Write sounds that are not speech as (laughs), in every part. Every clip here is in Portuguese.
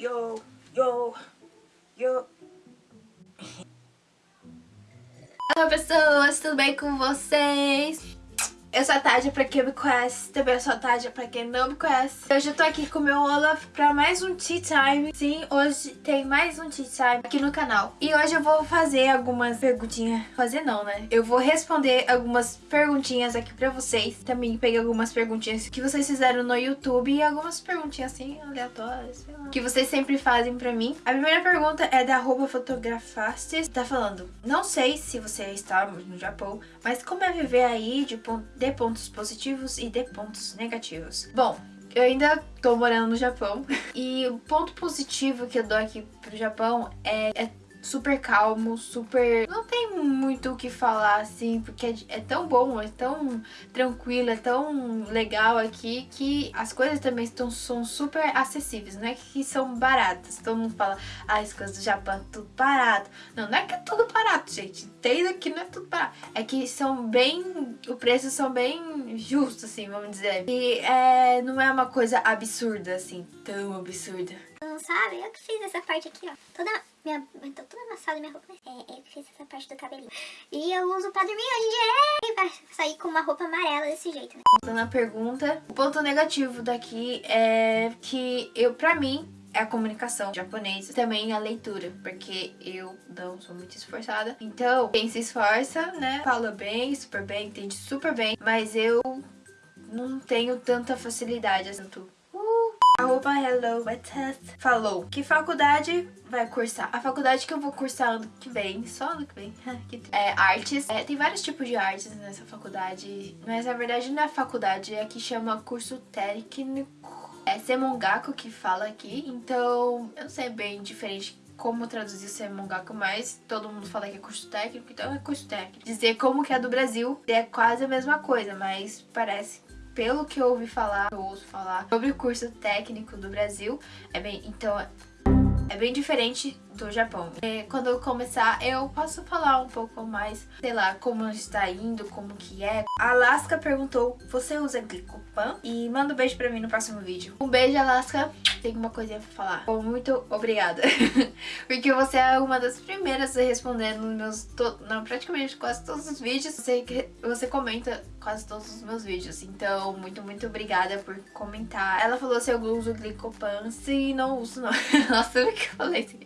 Yo, yo, yo. Olá pessoas, tudo bem com vocês? Eu sou a Tádia, pra quem me conhece, também sou a Tádia, pra quem não me conhece. Hoje eu tô aqui com o meu Olaf pra mais um Tea Time. Sim, hoje tem mais um Tea Time aqui no canal. E hoje eu vou fazer algumas perguntinhas. Fazer não, né? Eu vou responder algumas perguntinhas aqui pra vocês. Também peguei algumas perguntinhas que vocês fizeram no YouTube e algumas perguntinhas assim, aleatórias, sei lá. Que vocês sempre fazem pra mim. A primeira pergunta é da arroba fotografastes. Tá falando, não sei se você está no Japão, mas como é viver aí de ponto de pontos positivos e de pontos negativos. Bom, eu ainda tô morando no Japão (laughs) e o ponto positivo que eu dou aqui pro Japão é, é super calmo, super... Não tem muito o que falar, assim, porque é, é, tão bom, é tão tranquilo, é tão legal aqui que as coisas também estão, são super acessíveis, não é que são baratas. Todo mundo fala, ah, as coisas do Japão é tudo barato. Não, não é que é tudo barato, gente. Entenda que não é tudo barato. É que são bem... O preço são bem justos, assim, vamos dizer. E é, não é uma coisa absurda, assim, tão absurda. Sabe? Eu que fiz essa parte aqui, ó. Toda minha... Tô toda amassada minha roupa. É, eu que fiz essa parte do cabelinho. E eu uso pra dormir hoje em dia. Pra sair com uma roupa amarela desse jeito, né? Voltando à pergunta, o ponto negativo daqui é que eu, pra mim, é a comunicação japonesa, também a leitura, porque eu não sou muito esforçada. Então, quem se esforça, né, fala bem, super bem, entende super bem, mas eu não tenho tanta facilidade, assim, Arroba Hello falou que faculdade vai cursar. A faculdade que eu vou cursar ano que vem, só ano que vem, (laughs) é artes. É, tem vários tipos de artes nessa faculdade, mas na verdade não é faculdade, é que chama curso técnico. É Semongaku que fala aqui, então eu não sei bem diferente como traduzir Semongaku, mas todo mundo fala que é curso técnico, então é curso técnico. Dizer como que é do Brasil é quase a mesma coisa, mas parece pelo que eu ouvi falar, eu ouço falar sobre o curso técnico do Brasil, é bem, então é bem diferente do Japão. E quando eu começar, eu posso falar um pouco mais, sei lá, como está indo, como que é. A Alaska perguntou, você usa Glicopan? E manda um beijo pra mim no próximo vídeo. Um beijo, Alaska. Tenho uma coisinha pra falar. Bom, muito obrigada. (laughs) Porque você é uma das primeiras a responder nos meus... To... Não, praticamente quase todos os vídeos. Você, você comenta quase todos os meus vídeos. Então, muito, muito obrigada por comentar. Ela falou se eu uso Glicopan. Sim, não uso não. (laughs) Nossa, que (laughs) eu falei assim.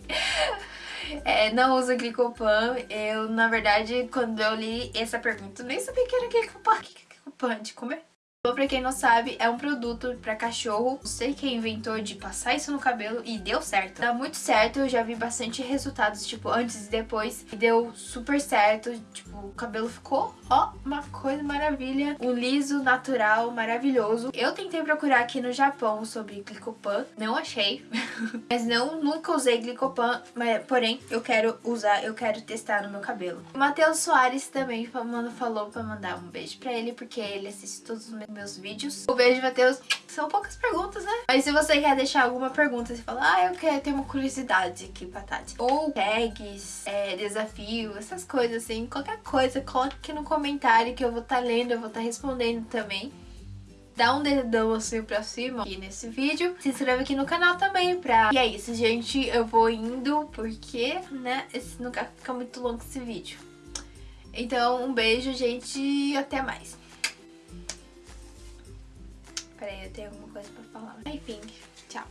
É, não uso glicopan. Eu, na verdade, quando eu li essa pergunta, nem sabia que era glicopan. O que é glicopan? De comer? Pra quem não sabe, é um produto pra cachorro. Não sei quem inventou de passar isso no cabelo e deu certo. Dá muito certo, eu já vi bastante resultados, tipo, antes e depois. E deu super certo, tipo, o cabelo ficou, ó, uma coisa maravilha. Um liso, natural, maravilhoso. Eu tentei procurar aqui no Japão sobre glicopan, não achei. (laughs) mas não, nunca usei glicopan, mas, porém, eu quero usar, eu quero testar no meu cabelo. O Matheus Soares também falou pra mandar um beijo pra ele, porque ele assiste todos os meus vídeos. O beijo, Matheus. São poucas perguntas, né? Mas se você quer deixar alguma pergunta, você fala, ah, eu quero ter uma curiosidade aqui pra Tati. Ou tags, é, desafio, essas coisas assim. Qualquer coisa, coloque aqui no comentário que eu vou estar tá lendo, eu vou estar tá respondendo também dá um dedão assim pra cima aqui nesse vídeo. Se inscreve aqui no canal também pra... E é isso, gente. Eu vou indo porque, né, esse não quer ficar muito longo esse vídeo. Então, um beijo, gente, e até mais. Peraí, eu tenho alguma coisa pra falar. Enfim, tchau.